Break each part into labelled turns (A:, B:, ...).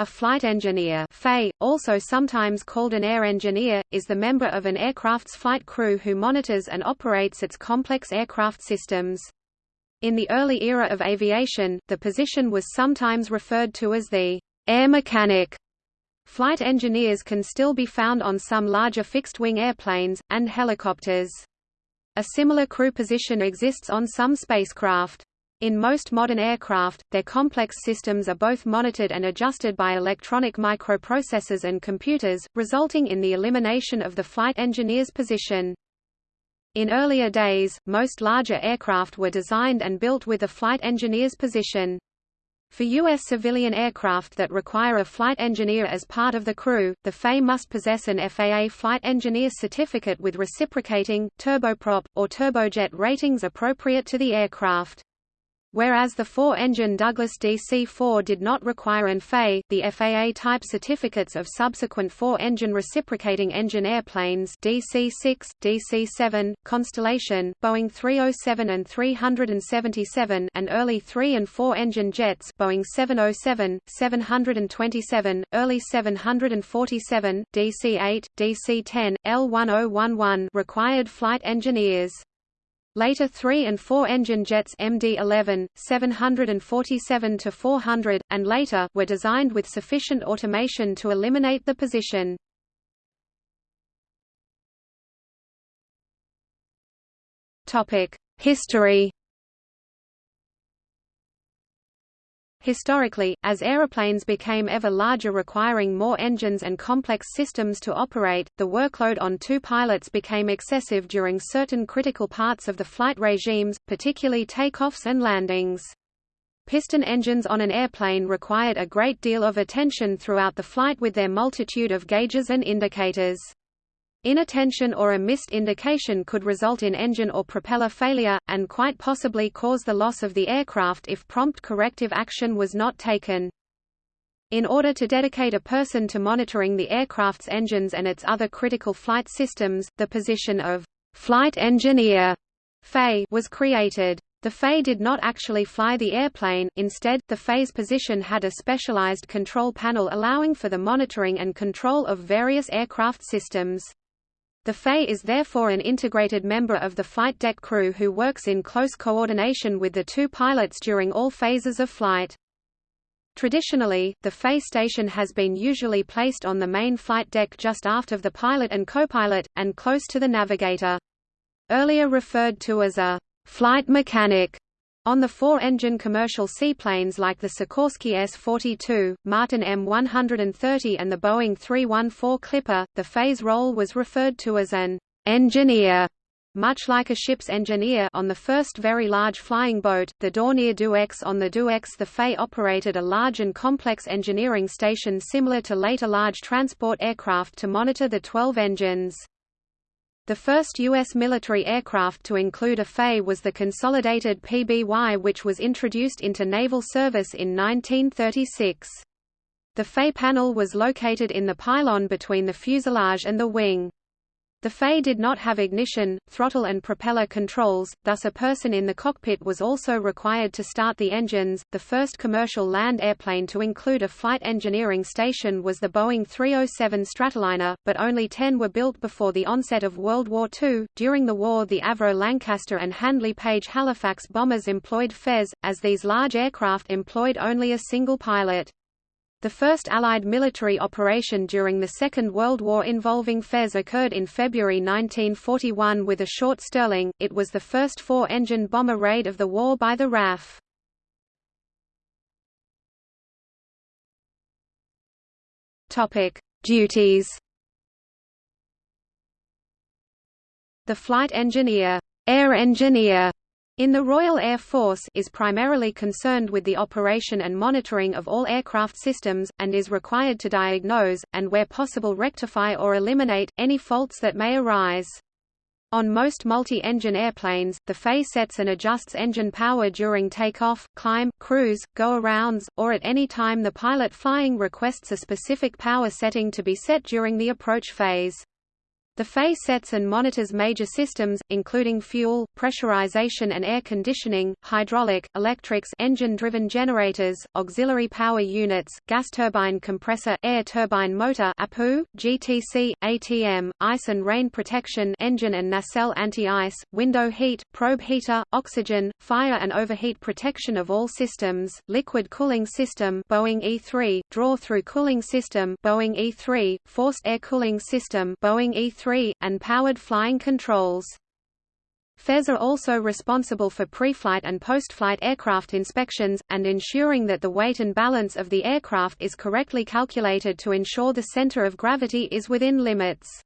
A: A flight engineer also sometimes called an air engineer, is the member of an aircraft's flight crew who monitors and operates its complex aircraft systems. In the early era of aviation, the position was sometimes referred to as the air mechanic. Flight engineers can still be found on some larger fixed-wing airplanes, and helicopters. A similar crew position exists on some spacecraft. In most modern aircraft, their complex systems are both monitored and adjusted by electronic microprocessors and computers, resulting in the elimination of the flight engineer's position. In earlier days, most larger aircraft were designed and built with a flight engineer's position. For U.S. civilian aircraft that require a flight engineer as part of the crew, the FAA must possess an FAA Flight Engineer Certificate with reciprocating, turboprop, or turbojet ratings appropriate to the aircraft. Whereas the four-engine Douglas DC-4 did not require an FAA, the FAA type certificates of subsequent four-engine reciprocating engine airplanes DC-6, DC-7, Constellation, Boeing 307 and 377 and early three- and four-engine jets Boeing 707, 727, early 747, DC-8, DC-10, L1011 required flight engineers. Later 3 and 4 engine jets MD-11, 747-400, and later were designed with sufficient automation to eliminate the position. History Historically, as aeroplanes became ever larger requiring more engines and complex systems to operate, the workload on two pilots became excessive during certain critical parts of the flight regimes, particularly takeoffs and landings. Piston engines on an airplane required a great deal of attention throughout the flight with their multitude of gauges and indicators. Inattention or a missed indication could result in engine or propeller failure, and quite possibly cause the loss of the aircraft if prompt corrective action was not taken. In order to dedicate a person to monitoring the aircraft's engines and its other critical flight systems, the position of flight engineer FA was created. The FA did not actually fly the airplane, instead, the FA's position had a specialized control panel allowing for the monitoring and control of various aircraft systems. The FA is therefore an integrated member of the flight deck crew who works in close coordination with the two pilots during all phases of flight. Traditionally, the FA station has been usually placed on the main flight deck just aft of the pilot and copilot, and close to the navigator. Earlier referred to as a flight mechanic, on the four-engine commercial seaplanes like the Sikorsky S-42, Martin M130 and the Boeing 314 Clipper, the phase role was referred to as an engineer. Much like a ship's engineer on the first very large flying boat, the Dornier DoX on the DoX the FA operated a large and complex engineering station similar to later large transport aircraft to monitor the 12 engines. The first U.S. military aircraft to include a FA was the Consolidated PBY which was introduced into naval service in 1936. The FA panel was located in the pylon between the fuselage and the wing. The FA did not have ignition, throttle and propeller controls, thus a person in the cockpit was also required to start the engines. The first commercial land airplane to include a flight engineering station was the Boeing 307 Stratoliner, but only 10 were built before the onset of World War II. During the war, the Avro Lancaster and Handley Page Halifax bombers employed Fez, as these large aircraft employed only a single pilot. The first Allied military operation during the Second World War involving Fez occurred in February 1941 with a short Stirling, it was the first four-engine bomber raid of the war by the RAF. Duties The flight engineer, air engineer in the Royal Air Force is primarily concerned with the operation and monitoring of all aircraft systems, and is required to diagnose, and where possible rectify or eliminate, any faults that may arise. On most multi-engine airplanes, the FA sets and adjusts engine power during takeoff, climb, cruise, go-arounds, or at any time the pilot flying requests a specific power setting to be set during the approach phase. The FAE sets and monitors major systems, including fuel, pressurization and air conditioning, hydraulic, electrics engine-driven generators, auxiliary power units, gas turbine compressor, air turbine motor APU, GTC, ATM, ice and rain protection engine and nacelle anti-ice, window heat, probe heater, oxygen, fire and overheat protection of all systems, liquid cooling system Boeing E3, draw-through cooling system Boeing E3, forced air cooling system Boeing E3 and powered flying controls. FAEs are also responsible for pre-flight and post-flight aircraft inspections, and ensuring that the weight and balance of the aircraft is correctly calculated to ensure the center of gravity is within limits.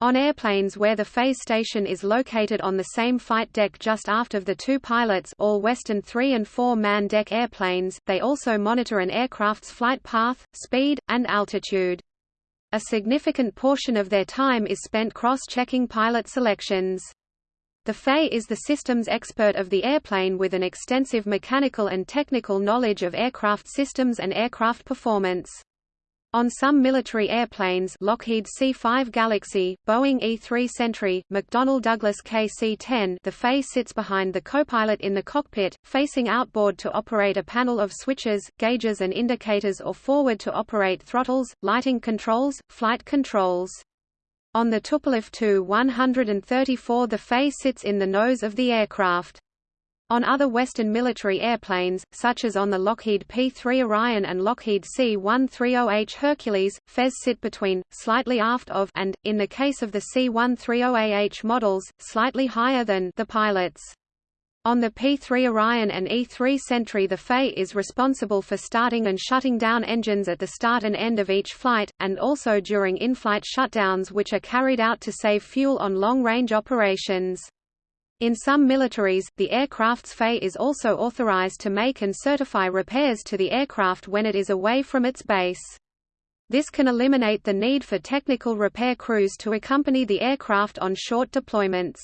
A: On airplanes where the FAE station is located on the same flight deck just aft of the two pilots all Western 3 and 4 man deck airplanes, they also monitor an aircraft's flight path, speed, and altitude. A significant portion of their time is spent cross-checking pilot selections. The FAE is the systems expert of the airplane with an extensive mechanical and technical knowledge of aircraft systems and aircraft performance. On some military airplanes Lockheed C-5 Galaxy, Boeing E-3 Sentry, McDonnell Douglas KC-10 the FAE sits behind the copilot in the cockpit, facing outboard to operate a panel of switches, gauges and indicators or forward to operate throttles, lighting controls, flight controls. On the Tupolev Tu-134 the FAE sits in the nose of the aircraft. On other Western military airplanes, such as on the Lockheed P-3 Orion and Lockheed C-130H Hercules, FAEs sit between, slightly aft of and, in the case of the C-130AH models, slightly higher than the pilots. On the P-3 Orion and E-3 Sentry the FAE is responsible for starting and shutting down engines at the start and end of each flight, and also during in-flight shutdowns which are carried out to save fuel on long-range operations. In some militaries, the aircraft's FAE is also authorized to make and certify repairs to the aircraft when it is away from its base. This can eliminate the need for technical repair crews to accompany the aircraft on short deployments.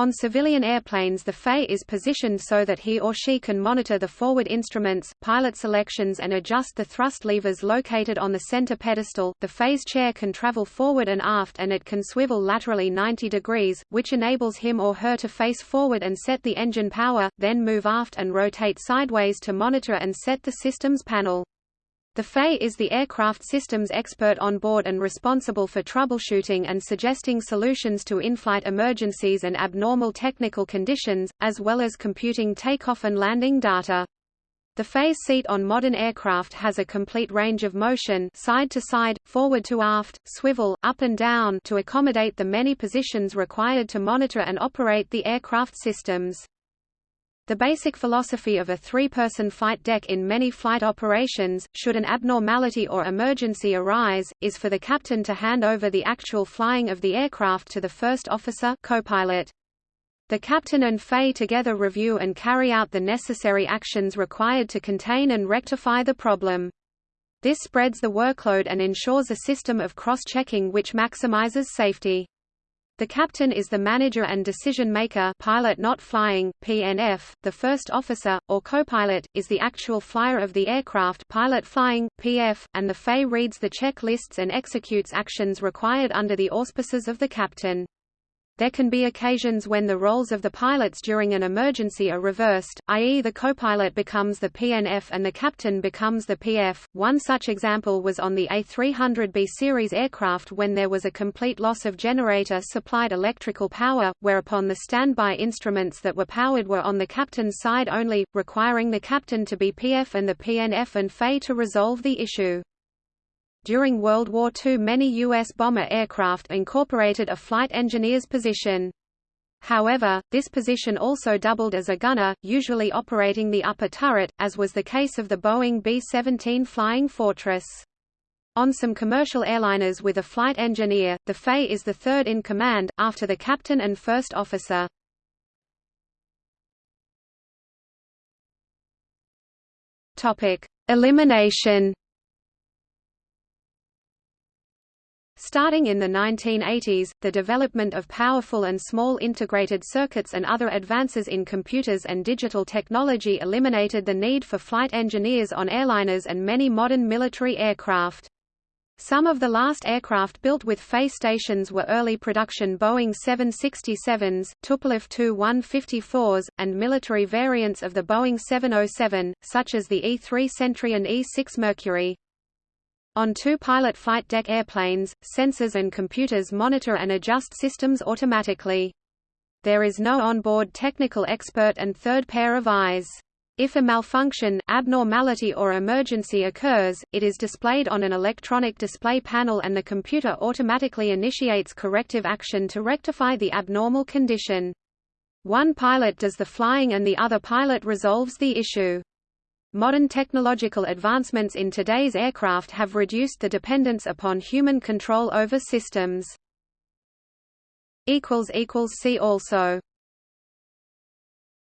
A: On civilian airplanes the FAE is positioned so that he or she can monitor the forward instruments, pilot selections and adjust the thrust levers located on the center pedestal. The FAE's chair can travel forward and aft and it can swivel laterally 90 degrees, which enables him or her to face forward and set the engine power, then move aft and rotate sideways to monitor and set the systems panel. The FAE is the aircraft systems expert on board and responsible for troubleshooting and suggesting solutions to in-flight emergencies and abnormal technical conditions, as well as computing takeoff and landing data. The FAE seat on modern aircraft has a complete range of motion side to side, forward to aft, swivel, up and down to accommodate the many positions required to monitor and operate the aircraft systems. The basic philosophy of a three-person flight deck in many flight operations, should an abnormality or emergency arise, is for the captain to hand over the actual flying of the aircraft to the first officer co-pilot. The captain and FAE together review and carry out the necessary actions required to contain and rectify the problem. This spreads the workload and ensures a system of cross-checking which maximizes safety. The captain is the manager and decision-maker pilot not flying, PNF, the first officer, or co-pilot, is the actual flyer of the aircraft pilot flying, PF, and the FAE reads the checklists and executes actions required under the auspices of the captain. There can be occasions when the roles of the pilots during an emergency are reversed, i.e. the co-pilot becomes the PNF and the captain becomes the PF. One such example was on the A300B series aircraft when there was a complete loss of generator-supplied electrical power, whereupon the standby instruments that were powered were on the captain's side only, requiring the captain to be PF and the PNF and FAE to resolve the issue. During World War II many U.S. bomber aircraft incorporated a flight engineer's position. However, this position also doubled as a gunner, usually operating the upper turret, as was the case of the Boeing B-17 Flying Fortress. On some commercial airliners with a flight engineer, the FAE is the third in command, after the captain and first officer. Elimination Starting in the 1980s, the development of powerful and small integrated circuits and other advances in computers and digital technology eliminated the need for flight engineers on airliners and many modern military aircraft. Some of the last aircraft built with face stations were early production Boeing 767s, Tupolev Tu-154s, and military variants of the Boeing 707, such as the E-3 Sentry and E-6 Mercury. On two pilot flight deck airplanes, sensors and computers monitor and adjust systems automatically. There is no onboard technical expert and third pair of eyes. If a malfunction, abnormality or emergency occurs, it is displayed on an electronic display panel and the computer automatically initiates corrective action to rectify the abnormal condition. One pilot does the flying and the other pilot resolves the issue. Modern technological advancements in today's aircraft have reduced the dependence upon human control over systems. See also